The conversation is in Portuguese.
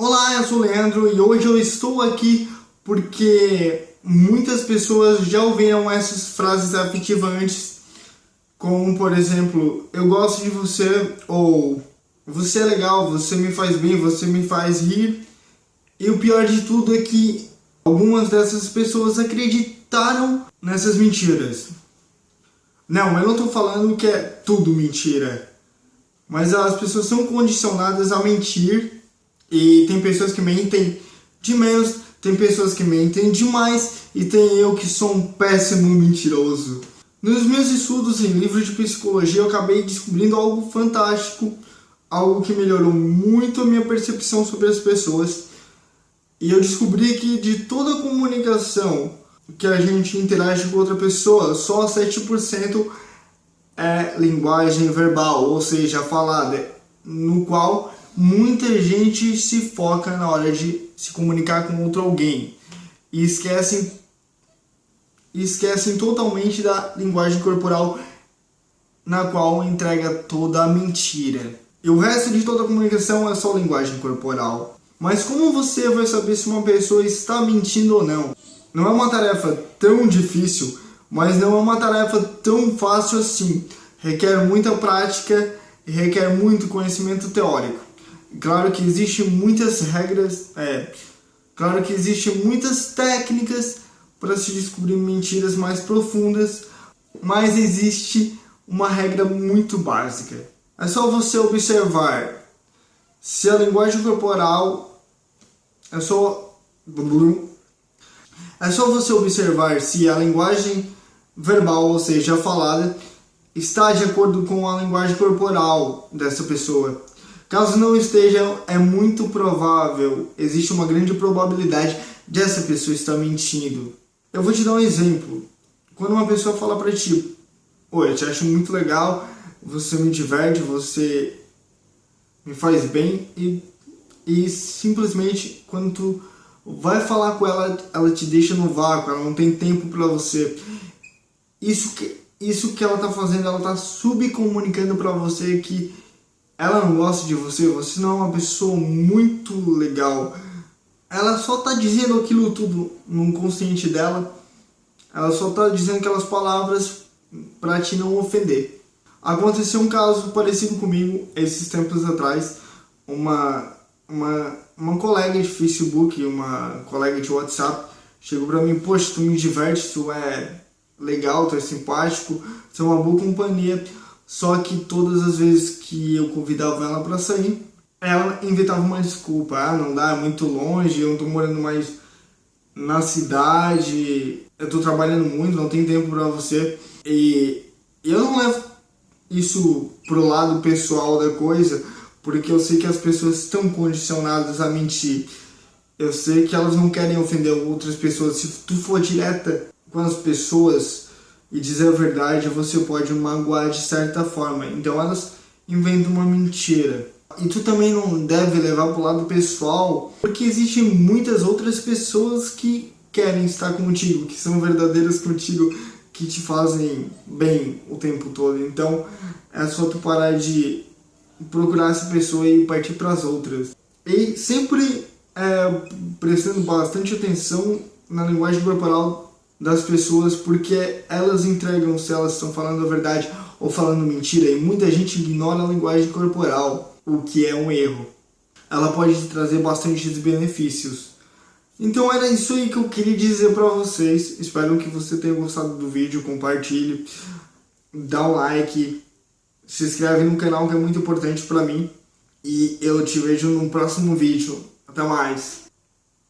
Olá, eu sou o Leandro e hoje eu estou aqui porque muitas pessoas já ouviram essas frases afetivas antes, como por exemplo, eu gosto de você, ou você é legal, você me faz bem, você me faz rir. E o pior de tudo é que algumas dessas pessoas acreditaram nessas mentiras. Não, eu não estou falando que é tudo mentira, mas as pessoas são condicionadas a mentir e tem pessoas que mentem de menos, tem pessoas que mentem demais e tem eu que sou um péssimo mentiroso. Nos meus estudos em livros de psicologia eu acabei descobrindo algo fantástico, algo que melhorou muito a minha percepção sobre as pessoas. E eu descobri que de toda a comunicação que a gente interage com outra pessoa, só 7% é linguagem verbal, ou seja, falada, no qual muita gente se foca na hora de se comunicar com outro alguém e esquecem, esquecem totalmente da linguagem corporal na qual entrega toda a mentira. E o resto de toda a comunicação é só linguagem corporal. Mas como você vai saber se uma pessoa está mentindo ou não? Não é uma tarefa tão difícil, mas não é uma tarefa tão fácil assim. Requer muita prática e requer muito conhecimento teórico. Claro que existem muitas regras, é, claro que existem muitas técnicas para se descobrir mentiras mais profundas, mas existe uma regra muito básica. É só você observar se a linguagem corporal é só é só você observar se a linguagem verbal, ou seja, falada, está de acordo com a linguagem corporal dessa pessoa. Caso não esteja, é muito provável, existe uma grande probabilidade de essa pessoa estar mentindo. Eu vou te dar um exemplo. Quando uma pessoa fala pra ti, oi, eu te acho muito legal, você me diverte, você me faz bem e, e simplesmente quando tu vai falar com ela, ela te deixa no vácuo, ela não tem tempo para você. Isso que, isso que ela tá fazendo, ela tá subcomunicando para você que ela não gosta de você, você não é uma pessoa muito legal. Ela só tá dizendo aquilo tudo no consciente dela. Ela só tá dizendo aquelas palavras para te não ofender. Aconteceu um caso parecido comigo esses tempos atrás. Uma, uma, uma colega de Facebook, uma colega de WhatsApp, chegou pra mim, poxa, tu me diverte, tu é legal, tu é simpático, tu é uma boa companhia. Só que todas as vezes que eu convidava ela para sair, ela inventava uma desculpa. Ah, não dá, é muito longe, eu não tô morando mais na cidade, eu tô trabalhando muito, não tem tempo para você. E eu não levo isso pro lado pessoal da coisa, porque eu sei que as pessoas estão condicionadas a mentir. Eu sei que elas não querem ofender outras pessoas. Se tu for direta com as pessoas, e dizer a verdade você pode magoar de certa forma. Então elas inventam uma mentira. E tu também não deve levar para o lado pessoal, porque existem muitas outras pessoas que querem estar contigo, que são verdadeiras contigo, que te fazem bem o tempo todo. Então é só tu parar de procurar essa pessoa e partir para as outras. E sempre é, prestando bastante atenção na linguagem corporal das pessoas porque elas entregam se elas estão falando a verdade ou falando mentira e muita gente ignora a linguagem corporal, o que é um erro. Ela pode te trazer bastante benefícios. Então era isso aí que eu queria dizer para vocês. Espero que você tenha gostado do vídeo, compartilhe, dá um like, se inscreve no canal que é muito importante para mim. E eu te vejo no próximo vídeo. Até mais!